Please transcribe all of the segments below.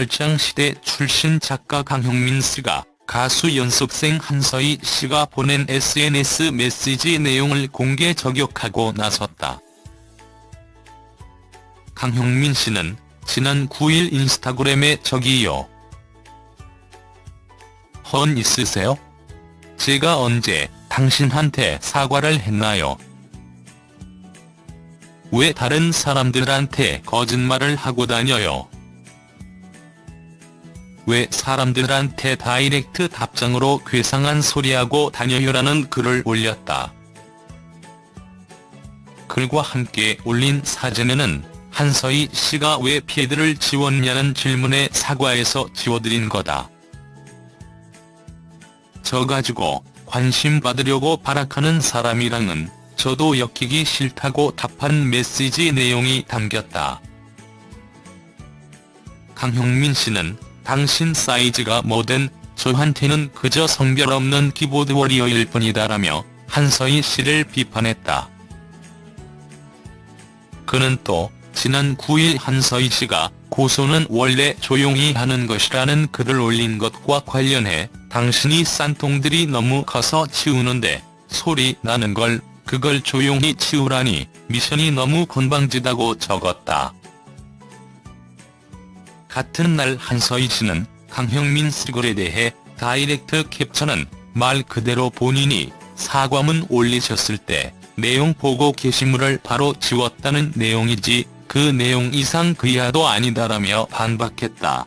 얼짱시대 출신 작가 강형민 씨가 가수 연습생 한서희 씨가 보낸 SNS 메시지 내용을 공개 저격하고 나섰다. 강형민 씨는 지난 9일 인스타그램에 저기요. 헌 있으세요? 제가 언제 당신한테 사과를 했나요? 왜 다른 사람들한테 거짓말을 하고 다녀요? 왜 사람들한테 다이렉트 답장으로 괴상한 소리하고 다녀요라는 글을 올렸다. 글과 함께 올린 사진에는 한서희 씨가 왜 피해들을 지웠냐는 질문에 사과해서 지워드린 거다. 저 가지고 관심 받으려고 발악하는 사람이랑은 저도 엮이기 싫다고 답한 메시지 내용이 담겼다. 강형민 씨는 당신 사이즈가 뭐든 저한테는 그저 성별 없는 키보드 워리어일 뿐이다라며 한서희 씨를 비판했다. 그는 또 지난 9일 한서희 씨가 고소는 원래 조용히 하는 것이라는 글을 올린 것과 관련해 당신이 싼통들이 너무 커서 치우는데 소리 나는 걸 그걸 조용히 치우라니 미션이 너무 건방지다고 적었다. 같은 날 한서희 씨는 강형민 씨 글에 대해 다이렉트 캡처는 말 그대로 본인이 사과문 올리셨을 때 내용 보고 게시물을 바로 지웠다는 내용이지 그 내용 이상 그 이하도 아니다라며 반박했다.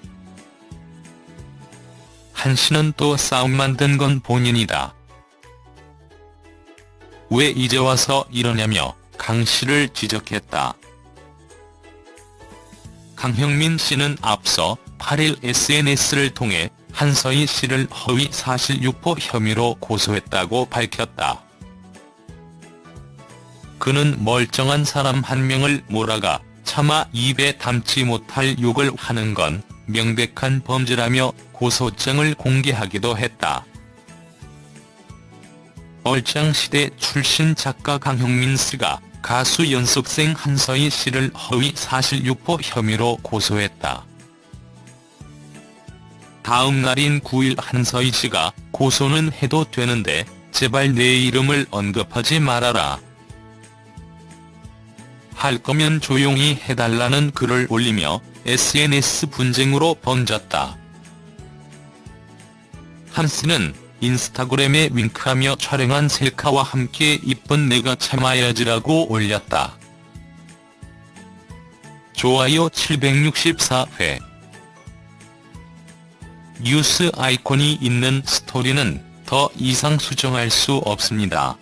한 씨는 또 싸움 만든 건 본인이다. 왜 이제 와서 이러냐며 강 씨를 지적했다. 강형민 씨는 앞서 8일 SNS를 통해 한서희 씨를 허위 사실 유포 혐의로 고소했다고 밝혔다. 그는 멀쩡한 사람 한 명을 몰아가 차마 입에 담지 못할 욕을 하는 건 명백한 범죄라며 고소장을 공개하기도 했다. 얼짱시대 출신 작가 강형민 씨가 가수 연습생 한서희 씨를 허위 사실 유포 혐의로 고소했다. 다음 날인 9일 한서희 씨가 고소는 해도 되는데 제발 내 이름을 언급하지 말아라. 할 거면 조용히 해달라는 글을 올리며 SNS 분쟁으로 번졌다. 한 씨는 인스타그램에 윙크하며 촬영한 셀카와 함께 이쁜 내가 참아야지라고 올렸다. 좋아요 764회 뉴스 아이콘이 있는 스토리는 더 이상 수정할 수 없습니다.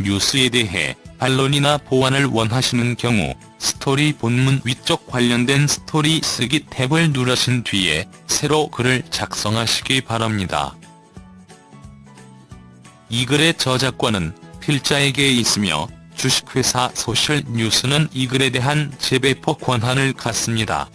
뉴스에 대해 반론이나 보완을 원하시는 경우 스토리 본문 위쪽 관련된 스토리 쓰기 탭을 누르신 뒤에 새로 글을 작성하시기 바랍니다. 이 글의 저작권은 필자에게 있으며 주식회사 소셜뉴스는 이 글에 대한 재배포 권한을 갖습니다.